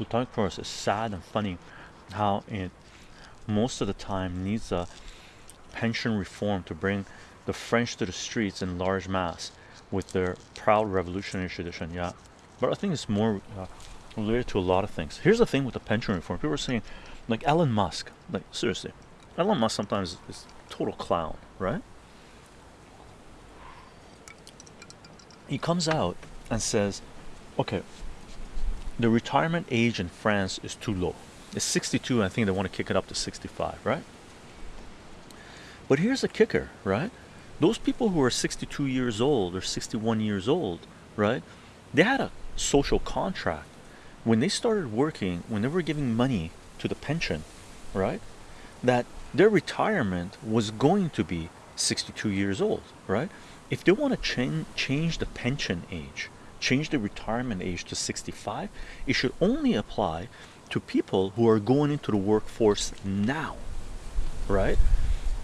Plutonic Taurus is sad and funny how it most of the time needs a pension reform to bring the French to the streets in large mass with their proud revolutionary tradition. Yeah, but I think it's more uh, related to a lot of things. Here's the thing with the pension reform: people are saying, like Elon Musk, like seriously, Elon Musk sometimes is total clown, right? He comes out and says, okay, the retirement age in France is too low. It's 62. I think they want to kick it up to 65, right? But here's the kicker, right? Those people who are 62 years old or 61 years old, right? They had a social contract. When they started working, when they were giving money to the pension, right? That their retirement was going to be 62 years old, right? If they want to change change the pension age, change the retirement age to 65, it should only apply to people who are going into the workforce now, right?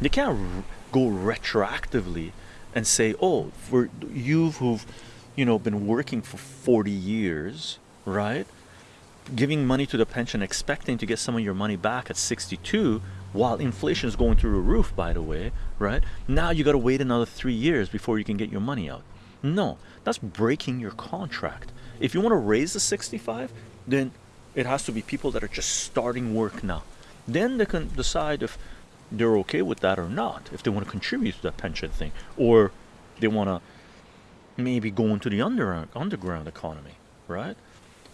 They can't go retroactively and say, oh, for you who've, you know, been working for 40 years, right? Giving money to the pension, expecting to get some of your money back at 62, while inflation is going through the roof, by the way, right? Now you got to wait another three years before you can get your money out. No, that's breaking your contract. If you want to raise the 65, then it has to be people that are just starting work now. Then they can decide if they're okay with that or not, if they want to contribute to that pension thing, or they want to maybe go into the under, underground economy, right?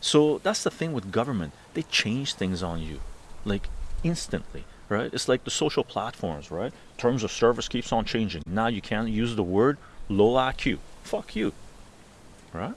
So that's the thing with government. They change things on you, like instantly right? It's like the social platforms, right? Terms of service keeps on changing. Now you can't use the word low IQ. Fuck you, right?